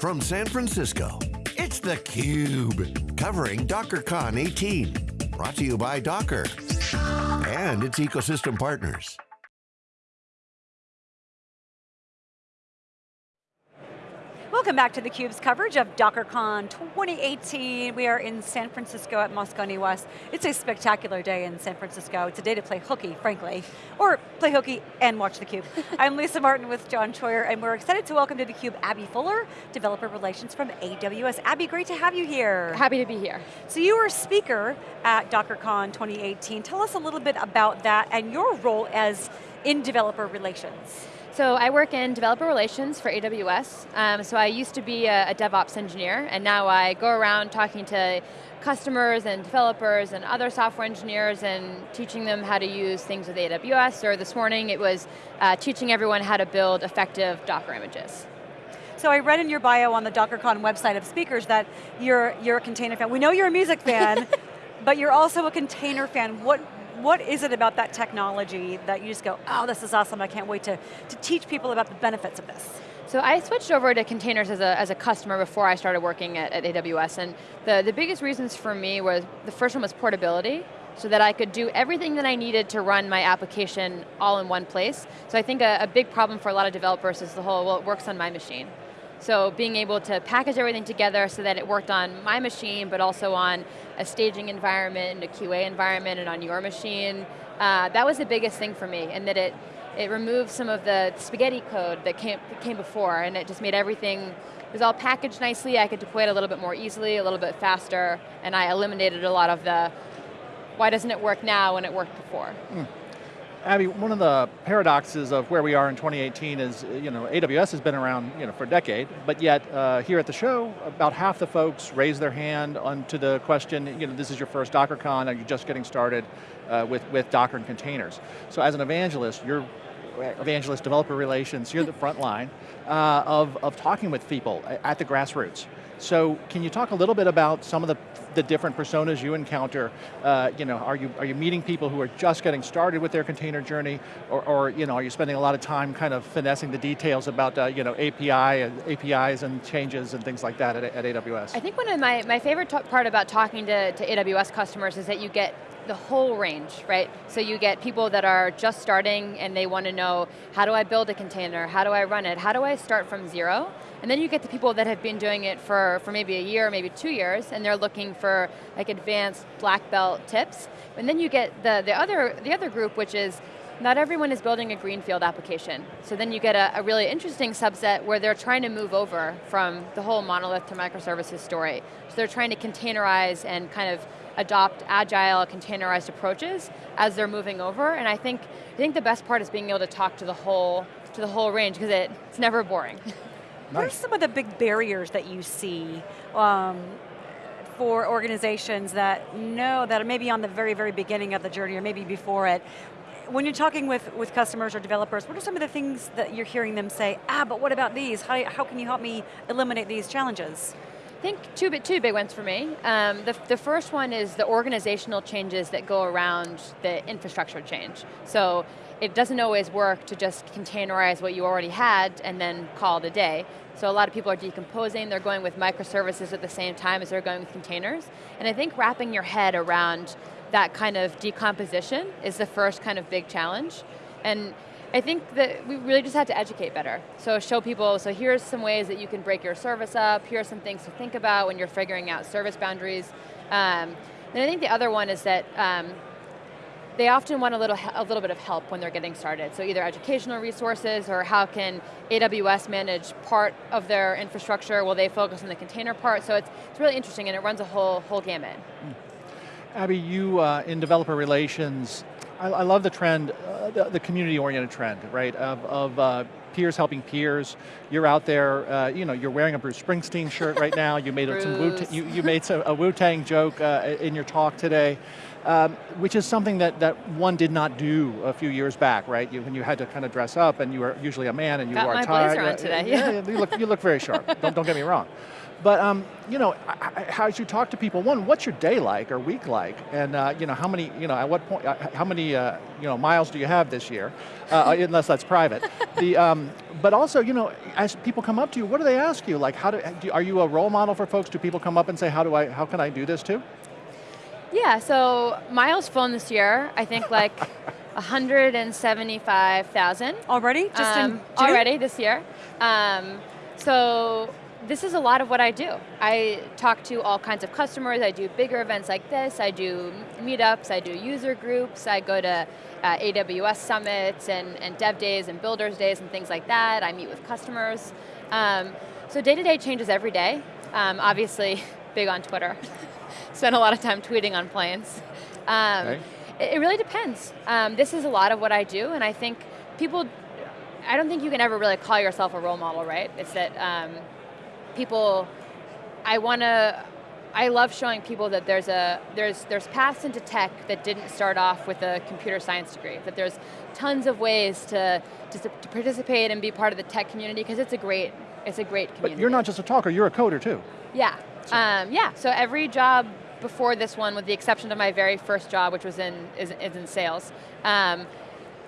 From San Francisco, it's theCUBE, covering DockerCon 18. Brought to you by Docker and its ecosystem partners. Welcome back to theCUBE's coverage of DockerCon 2018. We are in San Francisco at Moscone West. It's a spectacular day in San Francisco. It's a day to play hooky, frankly, or play hooky and watch theCUBE. I'm Lisa Martin with John Troyer, and we're excited to welcome to theCUBE Abby Fuller, Developer Relations from AWS. Abby, great to have you here. Happy to be here. So you were a speaker at DockerCon 2018. Tell us a little bit about that and your role as in developer relations. So I work in developer relations for AWS. Um, so I used to be a, a, DevOps engineer, and now I go around talking to customers and developers and other software engineers and teaching them how to use things with AWS, or this morning it was uh, teaching everyone how to build effective Docker images. So I read in your bio on the DockerCon website of speakers that you're, you're a container fan. We know you're a music fan, but you're also a container fan. What, what is it about that technology that you just go, oh, this is awesome, I can't wait to, to teach people about the benefits of this? So I switched over to containers as a, as a customer before I started working at, at AWS, and the, the biggest reasons for me was, the first one was portability, so that I could do everything that I needed to run my application all in one place. So I think a, a big problem for a lot of developers is the whole, well, it works on my machine. So being able to package everything together so that it worked on my machine, but also on a staging environment, and a QA environment, and on your machine, uh, that was the biggest thing for me, and that it, it removed some of the spaghetti code that came, came before, and it just made everything, it was all packaged nicely, I could deploy it a little bit more easily, a little bit faster, and I eliminated a lot of the, why doesn't it work now when it worked before? Mm. Abby, one of the paradoxes of where we are in 2018 is, you know, AWS has been around you know, for a decade, but yet uh, here at the show, about half the folks raise their hand onto the question, you know, this is your first DockerCon, are you just getting started uh, with, with Docker and containers? So as an evangelist, you're evangelist developer relations, you're the front line uh, of, of talking with people at the grassroots. So can you talk a little bit about some of the, the different personas you encounter? Uh, you know, are you, are you meeting people who are just getting started with their container journey, or, or you know, are you spending a lot of time kind of finessing the details about uh, you know, API and APIs and changes and things like that at, at AWS? I think one of my, my favorite part about talking to, to AWS customers is that you get the whole range, right? So you get people that are just starting and they want to know, how do I build a container? How do I run it? How do I start from zero? And then you get the people that have been doing it for, for maybe a year, maybe two years, and they're looking for like advanced black belt tips. And then you get the, the, other, the other group, which is not everyone is building a greenfield application. So then you get a, a, really interesting subset where they're trying to move over from the whole monolith to microservices story. So they're trying to containerize and kind of adopt agile, containerized approaches as they're moving over, and I think, I think the best part is being able to talk to the whole, to the whole range, because it, it's never boring. Nice. What are some of the big barriers that you see um, for organizations that know that are maybe on the very, very beginning of the journey or maybe before it? When you're talking with, with customers or developers, what are some of the things that you're hearing them say, ah, but what about these? How, how can you help me eliminate these challenges? I think two, two big ones for me. Um, the, the first one is the organizational changes that go around the infrastructure change. So it doesn't always work to just containerize what you already had and then call it a day. So a lot of people are decomposing, they're going with microservices at the same time as they're going with containers. And I think wrapping your head around that kind of decomposition is the first kind of big challenge. And I think that we really just have to educate better. So show people, so here's some ways that you can break your service up, here are some things to think about when you're figuring out service boundaries. Um, and I think the other one is that um, they often want a little, a little bit of help when they're getting started. So either educational resources or how can AWS manage part of their infrastructure while they focus on the container part. So it's, it's really interesting and it runs a whole, whole gamut. Mm. Abby, you uh, in developer relations, I, I love the trend, uh, the, the community-oriented trend, right, of, of uh, peers helping peers. You're out there, uh, you know, you're wearing a Bruce Springsteen shirt right now. You made some Wu you, you made some, a Wu-Tang joke uh, in your talk today, um, which is something that, that one did not do a few years back, right? You, when you had to kind of dress up and you were usually a man and you Got wore a tie. Got my blazer on today, yeah. yeah you, look, you look very sharp, don't, don't get me wrong. But um, you know, how as you talk to people, one, what's your day like or week like, and uh, you know, how many, you know, at what point, uh, how many, uh, you know, miles do you have this year, uh, unless that's private. the, um, but also, you know, as people come up to you, what do they ask you? Like, how do, do, are you a role model for folks? Do people come up and say, how do I, how can I do this too? Yeah, so miles flown this year, I think like 175,000. Already? Just um, in Already this year. Um, so this is a lot of what I do. I talk to all kinds of customers, I do bigger events like this, I do meetups, I do user groups, I go to uh, AWS summits and, and dev days and builders days and things like that, I meet with customers. Um, so day to day changes every day. Um, obviously, big on Twitter. Spend a lot of time tweeting on planes. Um, okay. it, it, really depends. Um, this is a lot of what I do and I think people, I don't think you can ever really call yourself a role model, right? It's that um, people, I want to, I love showing people that there's a there's there's paths into tech that didn't start off with a computer science degree. That there's tons of ways to to, to participate and be part of the tech community because it's a great it's a great community. But you're not just a talker; you're a coder too. Yeah, so. um, yeah. So every job before this one, with the exception of my very first job, which was in is, is in sales. Um,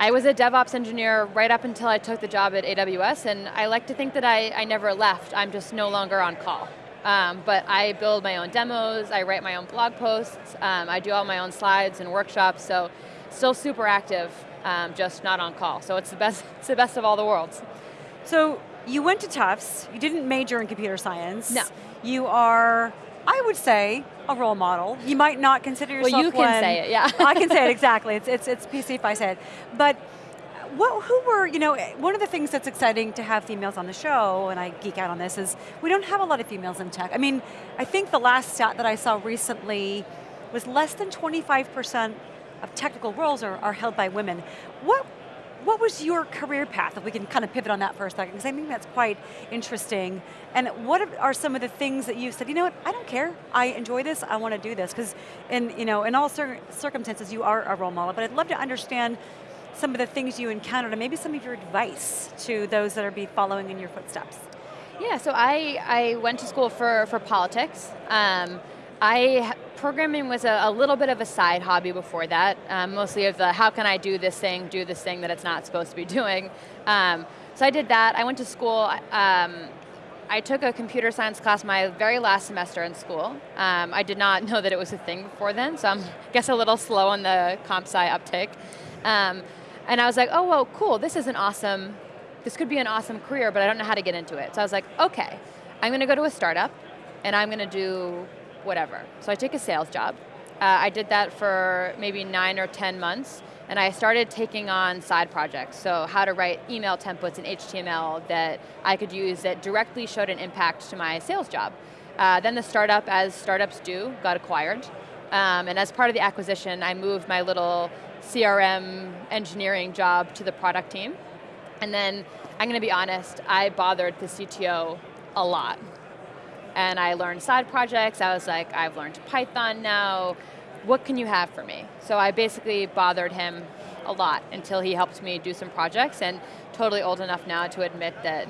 I was a DevOps engineer right up until I took the job at AWS, and I like to think that I, I never left. I'm just no longer on call. Um, but I build my own demos, I write my own blog posts, um, I do all my own slides and workshops, so still super active, um, just not on call. So it's the best, it's the best of all the worlds. So you went to Tufts, you didn't major in computer science. No. You are, I would say, a role model. You might not consider yourself Well, you can one. say it, yeah. I can say it, exactly. It's, it's, it's PC if I say it. But what, who were, you know, one of the things that's exciting to have females on the show, and I geek out on this, is we don't have a lot of females in tech. I mean, I think the last stat that I saw recently was less than 25% of technical roles are, are held by women. What what was your career path, if we can kind of pivot on that for a second, because I think that's quite interesting. And what are some of the things that you said, you know what, I don't care, I enjoy this, I want to do this, because in, you know, in all cir circumstances you are a role model, but I'd love to understand some of the things you encountered and maybe some of your advice to those that are be following in your footsteps. Yeah, so I, I went to school for, for politics. Um, I programming was a, a, little bit of a side hobby before that, um, mostly of the how can I do this thing, do this thing that it's not supposed to be doing. Um, so I did that. I went to school. Um, I took a computer science class my very last semester in school. Um, I did not know that it was a thing before then, so I'm I guess a little slow on the comp sci uptake. Um, and I was like, oh, well, cool, this is an awesome, this could be an awesome career, but I don't know how to get into it. So I was like, okay, I'm going to go to a startup, and I'm going to do whatever. So I took a sales job. Uh, I did that for maybe nine or 10 months, and I started taking on side projects. So how to write email templates in HTML that I could use that directly showed an impact to my sales job. Uh, then the startup, as startups do, got acquired. Um, and as part of the acquisition, I moved my little CRM engineering job to the product team. And then, I'm going to be honest, I bothered the CTO a lot and I learned side projects. I was like, I've learned Python now. What can you have for me? So I basically bothered him a lot until he helped me do some projects and totally old enough now to admit that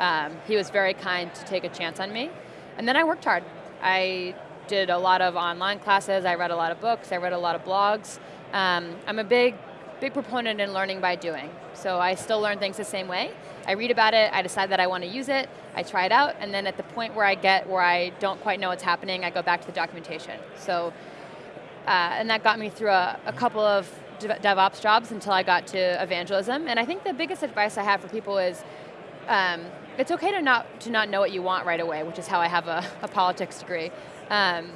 um, he was very kind to take a chance on me. And then I worked hard. I did a lot of online classes, I read a lot of books, I read a lot of blogs. Um, I'm a big, big proponent in learning by doing. So I still learn things the same way. I read about it, I decide that I want to use it, I try it out, and then at the point where I get where I don't quite know what's happening, I go back to the documentation. So, uh, and that got me through a, a couple of DevOps jobs until I got to evangelism. And I think the biggest advice I have for people is, um, it's okay to not to not know what you want right away, which is how I have a, a politics degree. Um,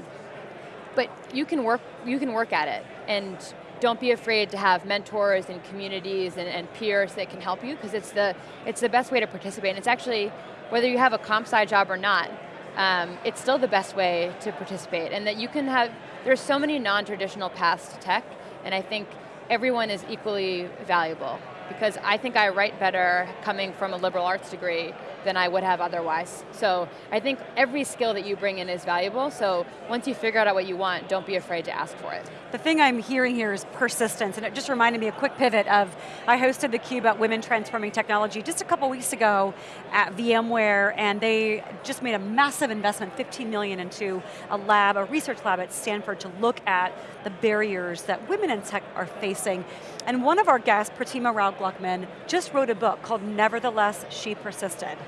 but you can work you can work at it, and don't be afraid to have mentors and communities and, and peers that can help you because it's the, it's the best way to participate. And it's actually, whether you have a comp sci job or not, um, it's still the best way to participate. And that you can have, there's so many non-traditional paths to tech, and I think everyone is equally valuable. Because I think I write better coming from a liberal arts degree than I would have otherwise. So I think every skill that you bring in is valuable, so once you figure out what you want, don't be afraid to ask for it. The thing I'm hearing here is persistence, and it just reminded me a quick pivot of, I hosted the Cube about women transforming technology just a couple weeks ago at VMware, and they just made a massive investment, 15 million into a lab, a research lab at Stanford to look at the barriers that women in tech are facing. And one of our guests, Pratima Rao Gluckman, just wrote a book called Nevertheless, She Persisted.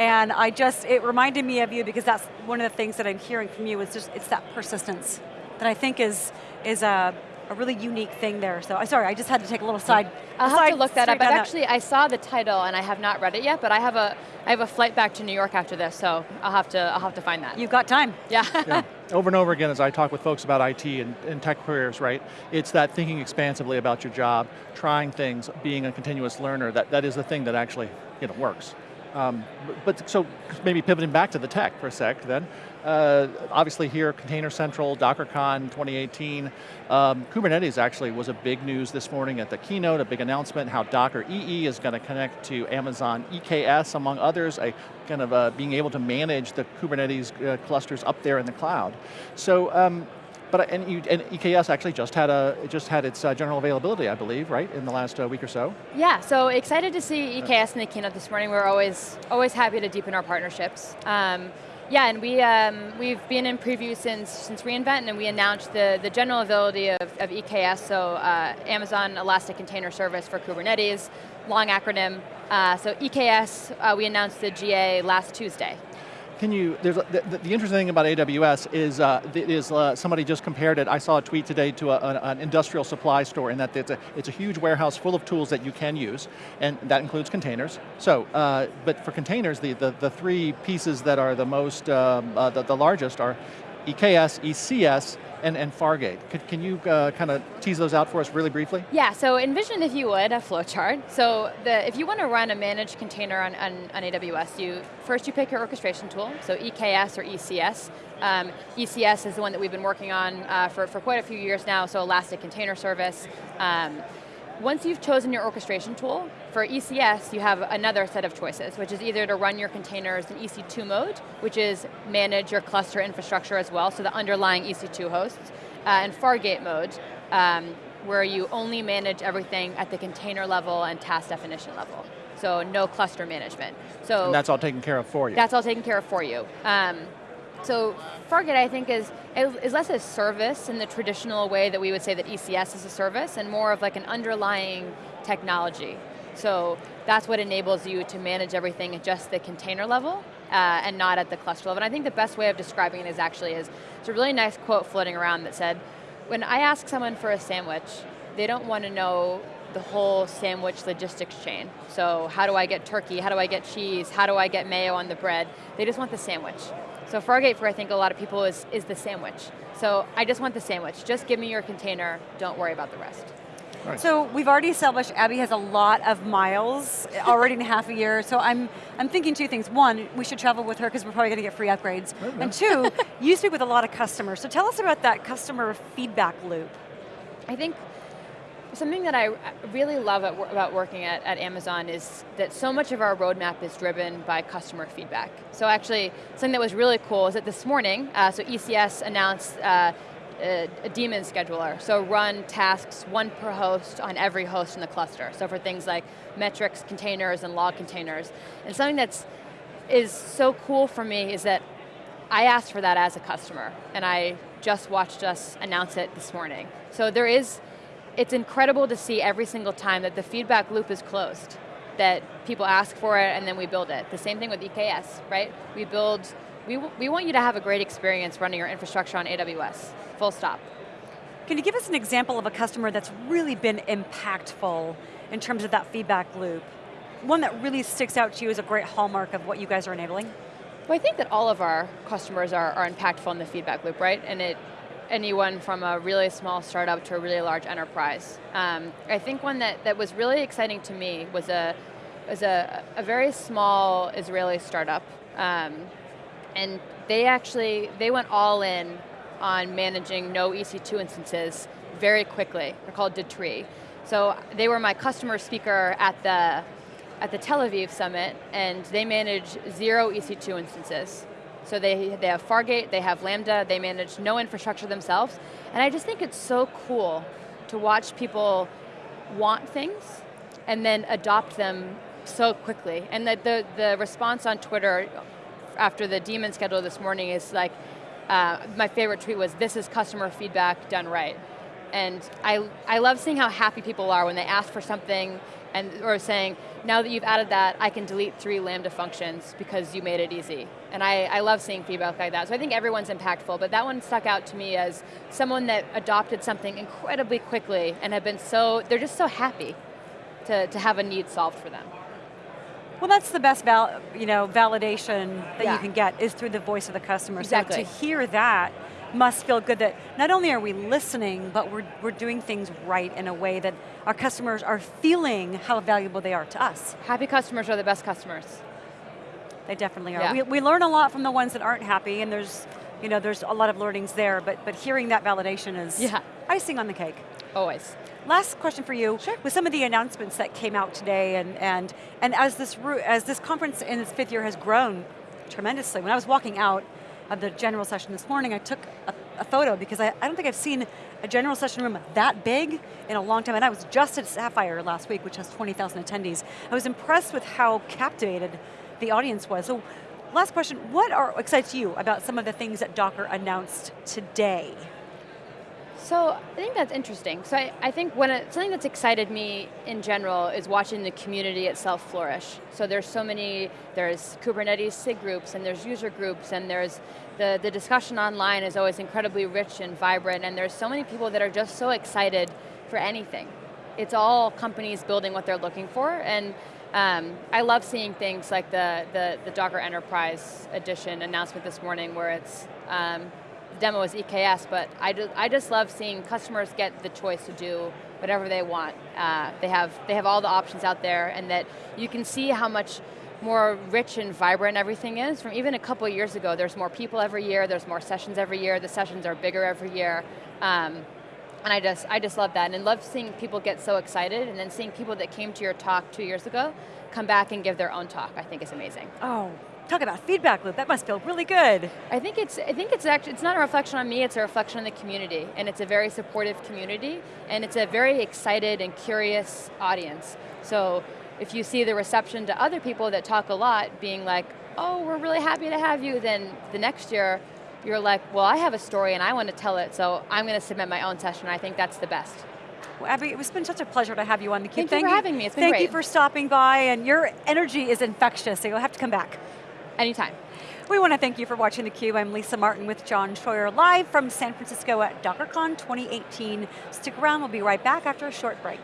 And I just, it reminded me of you because that's one of the things that I'm hearing from you is just, it's that persistence that I think is, is a, a really unique thing there. So, uh, sorry, I just had to take a little side. I'll have side to look that up, but that. actually I saw the title and I have not read it yet, but I have a, I have a flight back to New York after this, so I'll have to, I'll have to find that. You've got time. Yeah. yeah. Over and over again as I talk with folks about IT and, and tech careers, right? It's that thinking expansively about your job, trying things, being a continuous learner, that, that is the thing that actually you know, works. Um, but so maybe pivoting back to the tech for a sec then. Uh, obviously here, Container Central, DockerCon 2018. Um, Kubernetes actually was a big news this morning at the keynote, a big announcement how Docker EE is going to connect to Amazon EKS, among others, a kind of uh, being able to manage the Kubernetes uh, clusters up there in the cloud. So um, but and, you, and, EKS actually just had a just had its uh, general availability, I believe, right, in the last uh, week or so. Yeah, so excited to see EKS in the keynote this morning. We're always always happy to deepen our partnerships. Um, yeah, and we um, we've been in preview since since reInvent, and we announced the the general availability of, of EKS, so uh, Amazon Elastic Container Service for Kubernetes, long acronym. Uh, so EKS, uh, we announced the GA last Tuesday. Can you, there's, the, the, interesting thing about AWS is, uh, is uh, somebody just compared it, I saw a tweet today to a, an industrial supply store in that it's a, it's a huge warehouse full of tools that you can use, and that includes containers. So, uh, but for containers, the, the, the three pieces that are the most, um, uh, the, the largest are EKS, ECS, and, and Fargate. Could, can you uh, kind of tease those out for us really briefly? Yeah, so envision, if you would, a flowchart. So the, if you want to run a managed container on, on, on, AWS, you first you pick your orchestration tool, so EKS or ECS. Um, ECS is the one that we've been working on uh, for, for quite a few years now, so Elastic Container Service. Um, once you've chosen your orchestration tool, for ECS, you have another set of choices, which is either to run your containers in EC2 mode, which is manage your cluster infrastructure as well, so the underlying EC2 hosts, uh, and Fargate mode, um, where you only manage everything at the container level and task definition level. So no cluster management. So and that's all taken care of for you. That's all taken care of for you. Um, so Fargate, I think, is, is less a service in the traditional way that we would say that ECS is a service, and more of like an underlying technology. So that's what enables you to manage everything at just the container level, uh, and not at the cluster level. And I think the best way of describing it is actually is, it's a really nice quote floating around that said, when I ask someone for a sandwich, they don't want to know the whole sandwich logistics chain. So how do I get turkey, how do I get cheese, how do I get mayo on the bread? They just want the sandwich. So Fargate for I think a lot of people is, is the sandwich. So I just want the sandwich. Just give me your container, don't worry about the rest. Right. So we've already established Abby has a lot of miles already in half a year, so I'm, I'm thinking two things. One, we should travel with her because we're probably going to get free upgrades. And two, you speak with a lot of customers, so tell us about that customer feedback loop. I think Something that I really love at, about working at, at Amazon is that so much of our roadmap is driven by customer feedback. So actually, something that was really cool is that this morning, uh, so ECS announced uh, a, a daemon scheduler. So run tasks, one per host on every host in the cluster. So for things like metrics containers and log containers. And something that's is so cool for me is that I asked for that as a customer, and I just watched us announce it this morning. So there is it's incredible to see every single time that the feedback loop is closed, that people ask for it and then we build it. The same thing with EKS, right? We build, we, we want you to have a great experience running your infrastructure on AWS, full stop. Can you give us an example of a customer that's really been impactful in terms of that feedback loop? One that really sticks out to you as a great hallmark of what you guys are enabling? Well, I think that all of our customers are, are impactful in the feedback loop, right? And it, anyone from a really small startup to a really large enterprise. Um, I think one that, that was really exciting to me was a, was a, a very small Israeli startup. Um, and they actually, they went all in on managing no EC2 instances very quickly. They're called Datree. So they were my customer speaker at the at the Tel Aviv summit, and they manage zero EC2 instances. So they, they have Fargate, they have Lambda, they manage no infrastructure themselves, and I just think it's so cool to watch people want things and then adopt them so quickly. And the, the, the response on Twitter after the daemon schedule this morning is like, uh, my favorite tweet was, this is customer feedback done right. And I, I love seeing how happy people are when they ask for something and or saying, now that you've added that, I can delete three Lambda functions because you made it easy. And I, I love seeing feedback like that. So I think everyone's impactful, but that one stuck out to me as someone that adopted something incredibly quickly and have been so, they're just so happy to, to have a need solved for them. Well, that's the best val you know, validation that yeah. you can get is through the voice of the customer. Exactly. So to hear that must feel good that not only are we listening, but we're, we're doing things right in a way that our customers are feeling how valuable they are to us. Happy customers are the best customers. They definitely are. Yeah. We, we learn a lot from the ones that aren't happy and there's, you know, there's a lot of learnings there, but, but hearing that validation is yeah. icing on the cake. Always. Last question for you. Sure. With some of the announcements that came out today and, and, and as, this, as this conference in its fifth year has grown tremendously, when I was walking out of the general session this morning, I took a, a photo because I, I don't think I've seen a general session room that big in a long time, and I was just at Sapphire last week, which has 20,000 attendees. I was impressed with how captivated the audience was. So last question, what are, excites you about some of the things that Docker announced today? So I think that's interesting. So I, I think when it, something that's excited me in general is watching the community itself flourish. So there's so many, there's Kubernetes SIG groups and there's user groups and there's the, the discussion online is always incredibly rich and vibrant and there's so many people that are just so excited for anything. It's all companies building what they're looking for and um, I love seeing things like the, the, the, Docker Enterprise Edition announcement this morning where it's um, demo is EKS, but I, do, I just love seeing customers get the choice to do whatever they want. Uh, they, have, they have all the options out there and that you can see how much more rich and vibrant everything is. From even a couple years ago, there's more people every year, there's more sessions every year, the sessions are bigger every year. Um, and I just, I just love that, and love seeing people get so excited, and then seeing people that came to your talk two years ago come back and give their own talk, I think is amazing. Oh, Talk about feedback loop, that must feel really good. I think it's, I think it's actually, it's not a reflection on me, it's a reflection on the community, and it's a very supportive community, and it's a very excited and curious audience. So if you see the reception to other people that talk a lot being like, oh, we're really happy to have you, then the next year, you're like, well, I have a story and I want to tell it, so I'm going to submit my own session. I think that's the best. Well, Abby, it's been such a pleasure to have you on theCUBE. Thank, Thank you for having me, it's been Thank great. Thank you for stopping by, and your energy is infectious, so you'll have to come back. Anytime. We want to thank you for watching theCUBE. I'm Lisa Martin with John Troyer, live from San Francisco at DockerCon 2018. Stick around, we'll be right back after a short break.